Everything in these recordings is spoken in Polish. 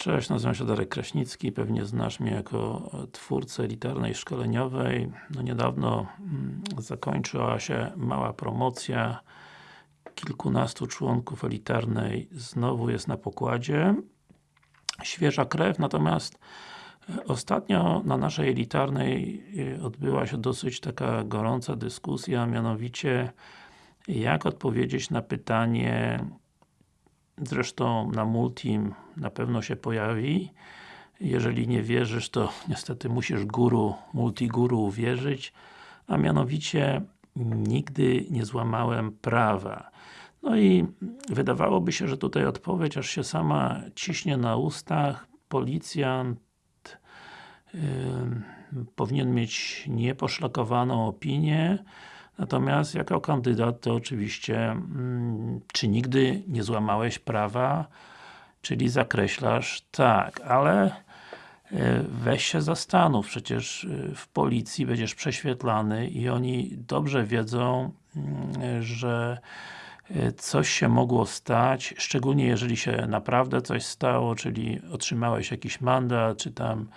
Cześć, nazywam się Darek Kraśnicki, pewnie znasz mnie jako twórcę elitarnej szkoleniowej. No niedawno mm, zakończyła się mała promocja. Kilkunastu członków elitarnej znowu jest na pokładzie. Świeża krew, natomiast e, ostatnio na naszej elitarnej e, odbyła się dosyć taka gorąca dyskusja, mianowicie jak odpowiedzieć na pytanie Zresztą na Multim na pewno się pojawi. Jeżeli nie wierzysz, to niestety musisz guru, multiguru uwierzyć. A mianowicie nigdy nie złamałem prawa. No i wydawałoby się, że tutaj odpowiedź aż się sama ciśnie na ustach. Policjant yy, powinien mieć nieposzlakowaną opinię, Natomiast jako kandydat to oczywiście mm, czy nigdy nie złamałeś prawa, czyli zakreślasz tak, ale e, weź się zastanów, przecież e, w policji będziesz prześwietlany i oni dobrze wiedzą, mm, że e, coś się mogło stać, szczególnie jeżeli się naprawdę coś stało, czyli otrzymałeś jakiś mandat, czy tam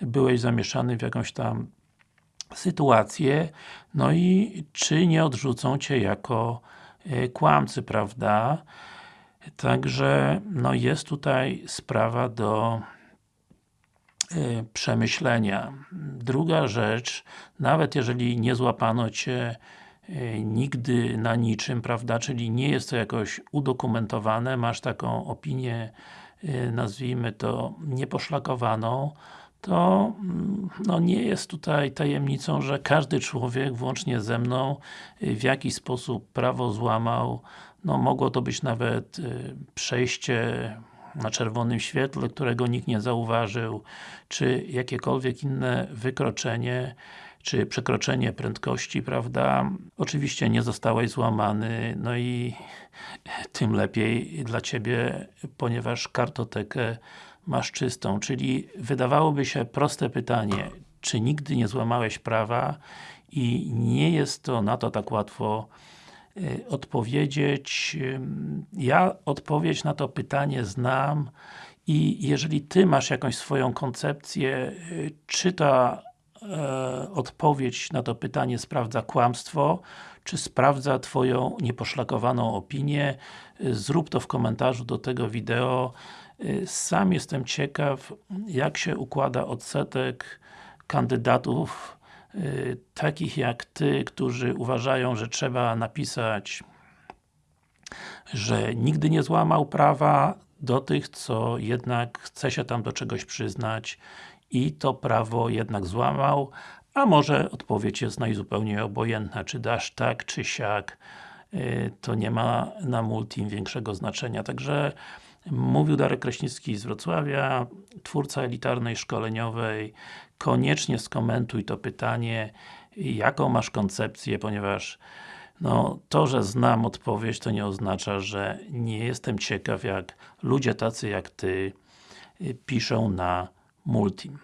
byłeś zamieszany w jakąś tam sytuację, no i czy nie odrzucą Cię jako e, kłamcy, prawda? Także, no jest tutaj sprawa do e, przemyślenia. Druga rzecz, nawet jeżeli nie złapano Cię e, nigdy na niczym, prawda, czyli nie jest to jakoś udokumentowane, masz taką opinię, nazwijmy to, nieposzlakowaną, to mm, no nie jest tutaj tajemnicą, że każdy człowiek, włącznie ze mną, y, w jakiś sposób prawo złamał. No mogło to być nawet y, przejście na czerwonym świetle, którego nikt nie zauważył, czy jakiekolwiek inne wykroczenie, czy przekroczenie prędkości, prawda? Oczywiście nie zostałeś złamany, no i tym lepiej dla Ciebie, ponieważ kartotekę masz czystą, czyli wydawałoby się proste pytanie, czy nigdy nie złamałeś prawa i nie jest to na to tak łatwo y, odpowiedzieć. Ja odpowiedź na to pytanie znam i jeżeli Ty masz jakąś swoją koncepcję, y, czy ta e, odpowiedź na to pytanie sprawdza kłamstwo, czy sprawdza Twoją nieposzlakowaną opinię, y, zrób to w komentarzu do tego wideo. Y, sam jestem ciekaw, jak się układa odsetek kandydatów y, takich jak Ty, którzy uważają, że trzeba napisać że nigdy nie złamał prawa do tych, co jednak chce się tam do czegoś przyznać i to prawo jednak złamał, a może odpowiedź jest najzupełniej obojętna, czy dasz tak, czy siak, y, to nie ma na multim większego znaczenia. Także Mówił Darek Kraśnicki z Wrocławia, twórca elitarnej szkoleniowej. Koniecznie skomentuj to pytanie, jaką masz koncepcję, ponieważ no, to, że znam odpowiedź, to nie oznacza, że nie jestem ciekaw, jak ludzie tacy jak Ty y, piszą na Multim.